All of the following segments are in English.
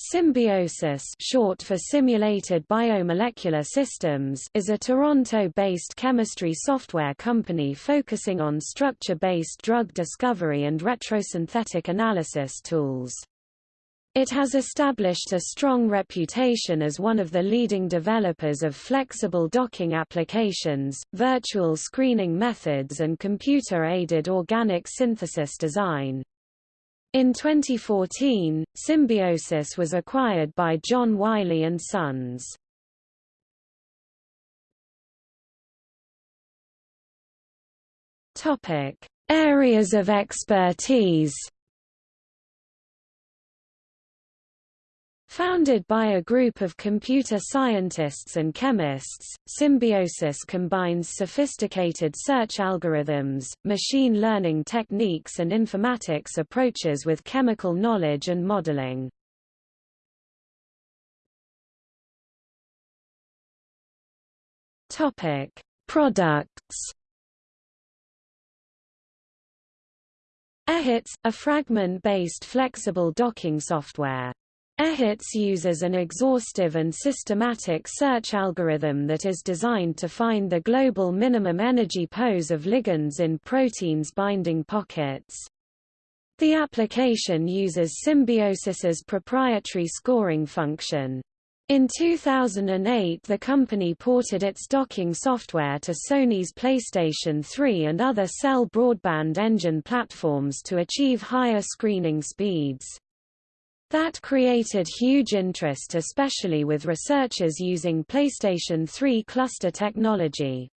SimBioSys short for Simulated Biomolecular Systems is a Toronto-based chemistry software company focusing on structure-based drug discovery and retrosynthetic analysis tools. It has established a strong reputation as one of the leading developers of flexible docking applications, virtual screening methods and computer-aided organic synthesis design. In 2014, SimBioSys was acquired by John Wiley & Sons. Topic: Areas of expertise. Founded by a group of computer scientists and chemists, SimBioSys combines sophisticated search algorithms, machine learning techniques and informatics approaches with chemical knowledge and modeling. Topic: Products. EHITS, a fragment-based flexible docking software. EHITS uses an exhaustive and systematic search algorithm that is designed to find the global minimum energy pose of ligands in proteins binding pockets. The application uses SimBioSys's proprietary scoring function. In 2008 the company ported its docking software to Sony's PlayStation 3 and other cell broadband engine platforms to achieve higher screening speeds. That created huge interest especially with researchers using PlayStation 3 cluster technology.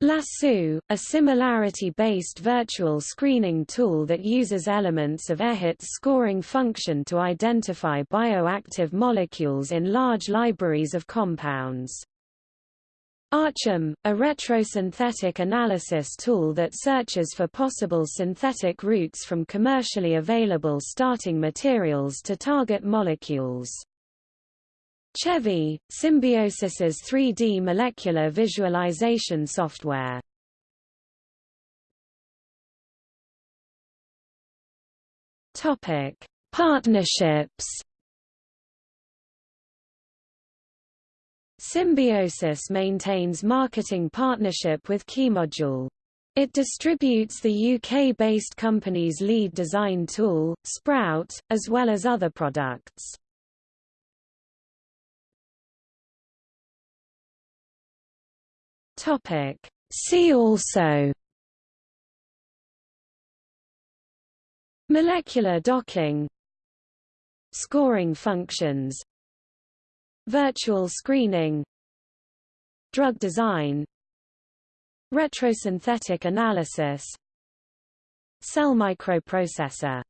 Lasso, a similarity-based virtual screening tool that uses elements of EHIT's scoring function to identify bioactive molecules in large libraries of compounds. ARChem, a retrosynthetic analysis tool that searches for possible synthetic routes from commercially available starting materials to target molecules. CHEVI, SimBioSys's 3D molecular visualization software. Topic: Partnerships SimBioSys maintains marketing partnership with Keymodule. It distributes the UK-based company's lead design tool, Sprout, as well as other products. See also Molecular docking Scoring functions Virtual screening. Drug design. Retrosynthetic analysis. Cell microprocessor